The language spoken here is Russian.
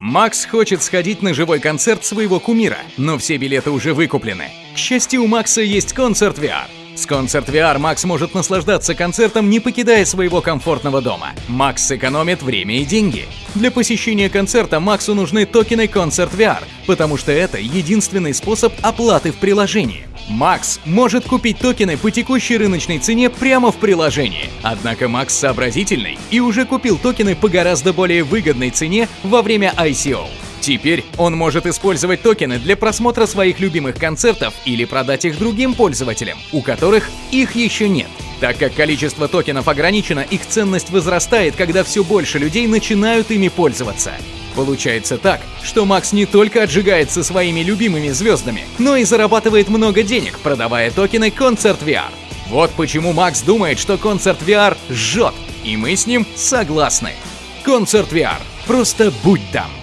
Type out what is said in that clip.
Макс хочет сходить на живой концерт своего кумира, но все билеты уже выкуплены. К счастью, у Макса есть концерт VR. С Concert VR Макс может наслаждаться концертом, не покидая своего комфортного дома. Макс сэкономит время и деньги. Для посещения концерта Максу нужны токены Concert VR, потому что это единственный способ оплаты в приложении. Макс может купить токены по текущей рыночной цене прямо в приложении. Однако Макс сообразительный и уже купил токены по гораздо более выгодной цене во время ICO. Теперь он может использовать токены для просмотра своих любимых концертов или продать их другим пользователям, у которых их еще нет. Так как количество токенов ограничено, их ценность возрастает, когда все больше людей начинают ими пользоваться. Получается так, что Макс не только отжигается своими любимыми звездами, но и зарабатывает много денег, продавая токены Concert VR. Вот почему Макс думает, что Concert VR жжет, и мы с ним согласны. Concert VR. Просто будь там.